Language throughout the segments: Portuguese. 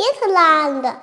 Irlanda.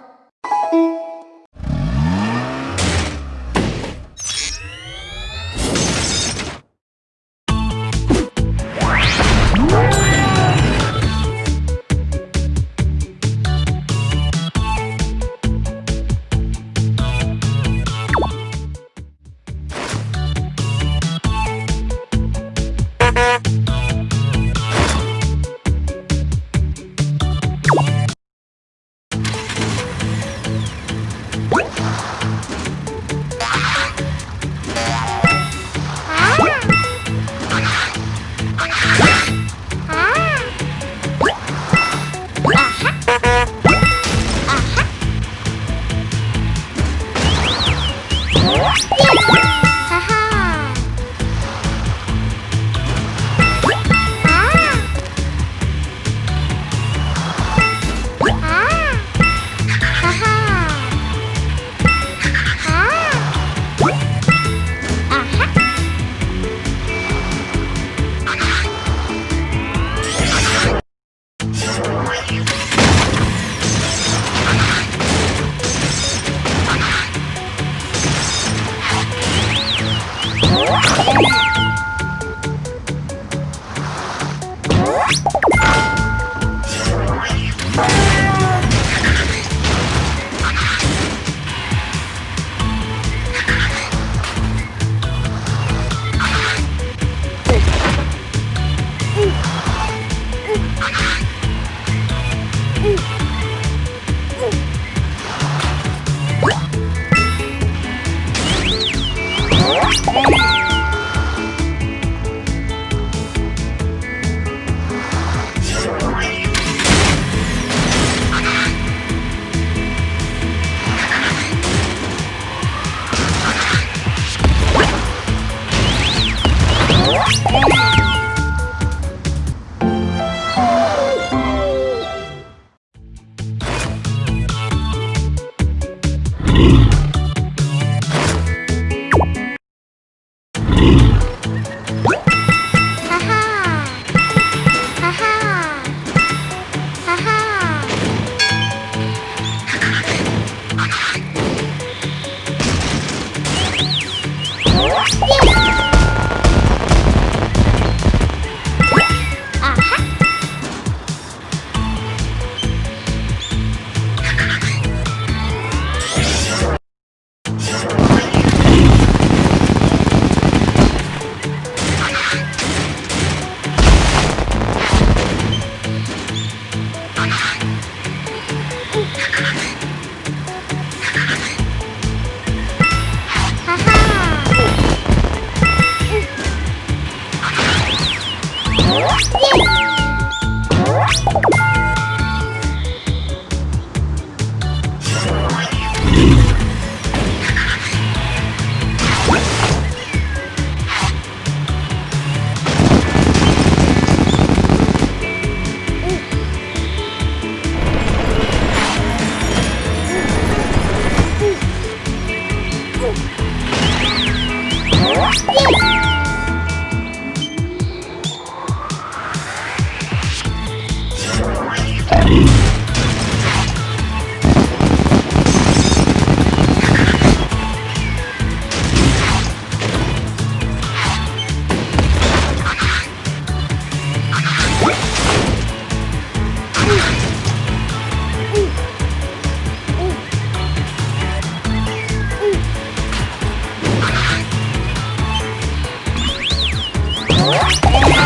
Oh!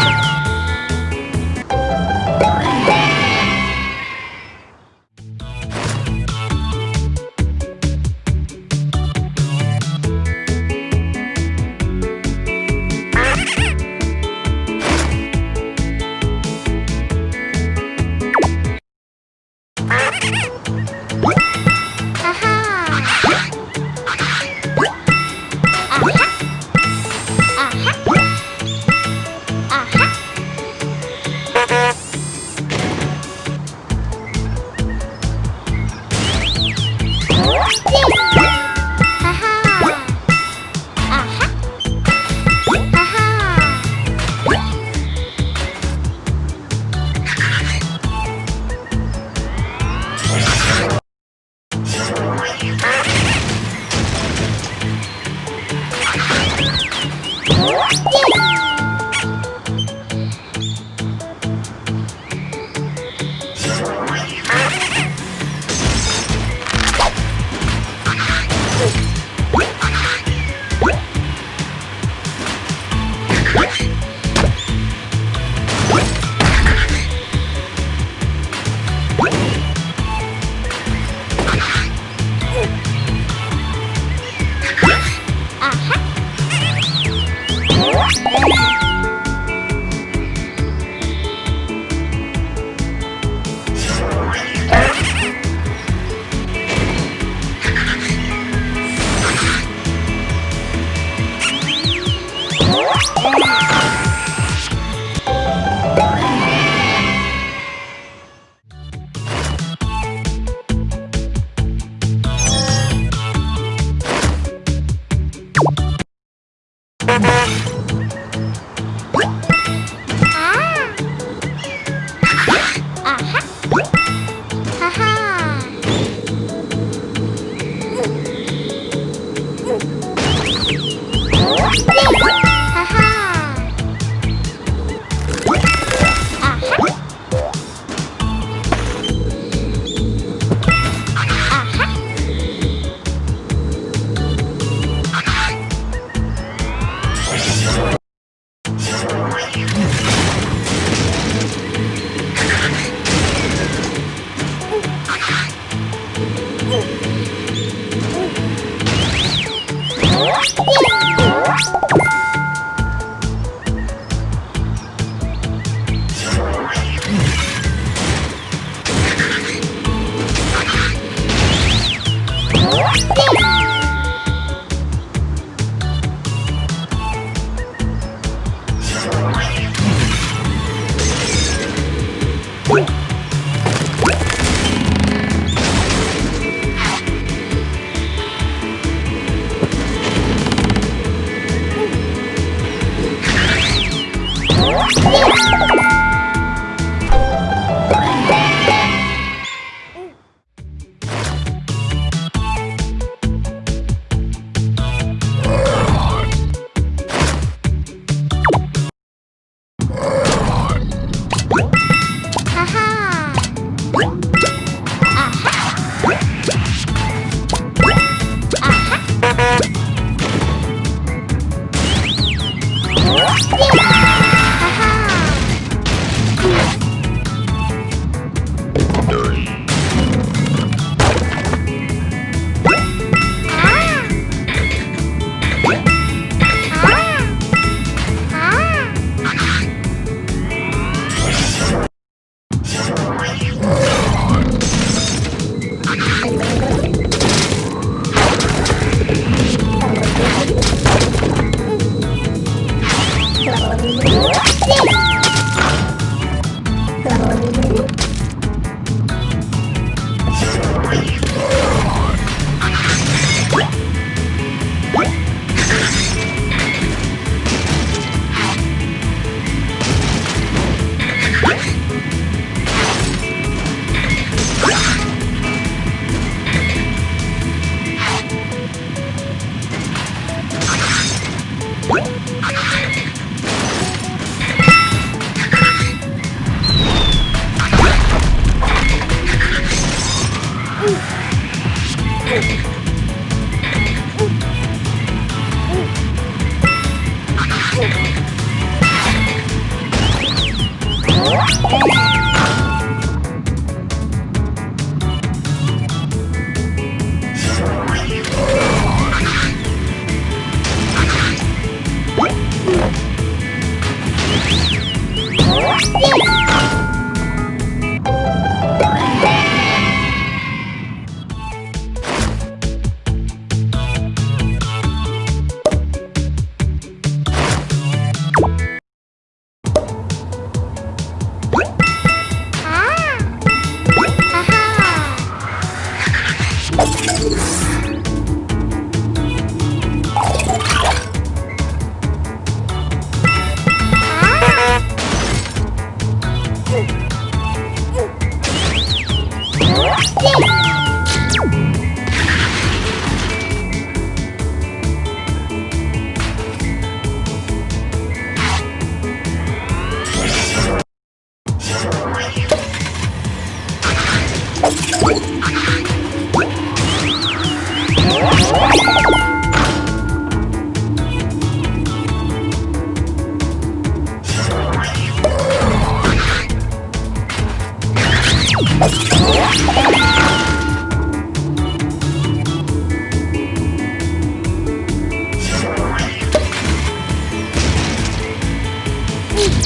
Yay!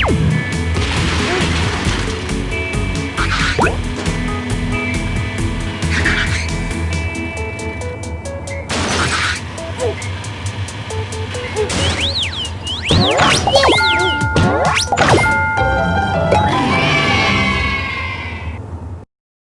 Bye.